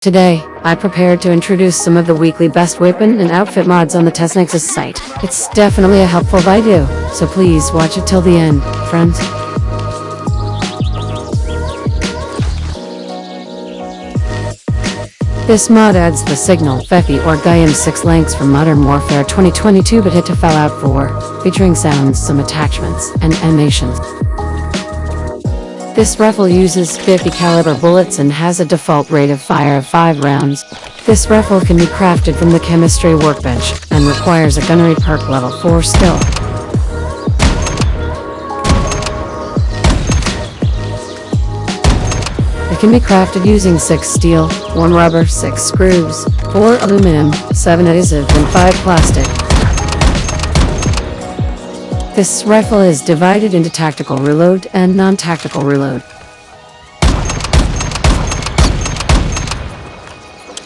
Today, I prepared to introduce some of the weekly best weapon and outfit mods on the TestNexus site. It's definitely a helpful video, so please watch it till the end, friends. This mod adds the signal, Fifty or Gaiam 6 links from Modern Warfare 2022 but hit to Fallout 4, featuring sounds, some attachments, and animations. This rifle uses 50 caliber bullets and has a default rate of fire of 5 rounds. This rifle can be crafted from the chemistry workbench and requires a gunnery perk level 4 skill. It can be crafted using 6 steel, 1 rubber, 6 screws, 4 aluminum, 7 adhesive and 5 plastic. This rifle is divided into tactical reload and non-tactical reload.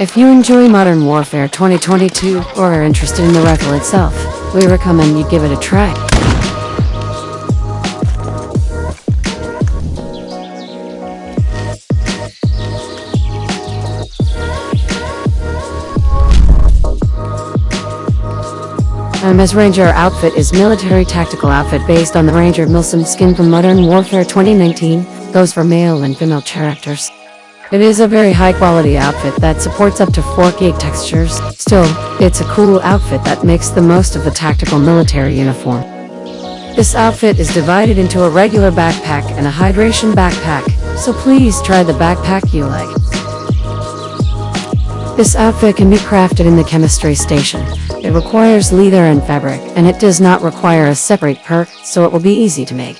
If you enjoy Modern Warfare 2022 or are interested in the rifle itself, we recommend you give it a try. MS Ranger outfit is military tactical outfit based on the Ranger Milsim skin from Modern Warfare 2019, goes for male and female characters. It is a very high quality outfit that supports up to 4K textures, still, it's a cool outfit that makes the most of the tactical military uniform. This outfit is divided into a regular backpack and a hydration backpack, so please try the backpack you like. This outfit can be crafted in the chemistry station. It requires leather and fabric, and it does not require a separate perk, so it will be easy to make.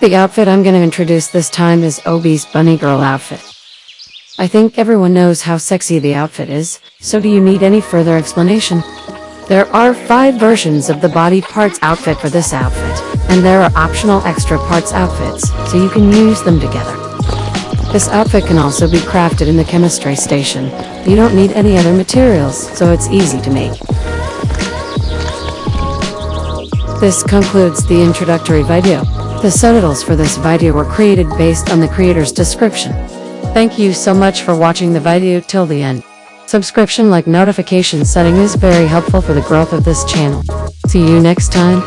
The outfit I'm going to introduce this time is Obi's Bunny Girl outfit. I think everyone knows how sexy the outfit is, so do you need any further explanation? There are five versions of the body parts outfit for this outfit and there are optional extra parts outfits, so you can use them together. This outfit can also be crafted in the chemistry station. You don't need any other materials, so it's easy to make. This concludes the introductory video. The subtitles for this video were created based on the creator's description. Thank you so much for watching the video till the end. Subscription like notification setting is very helpful for the growth of this channel. See you next time.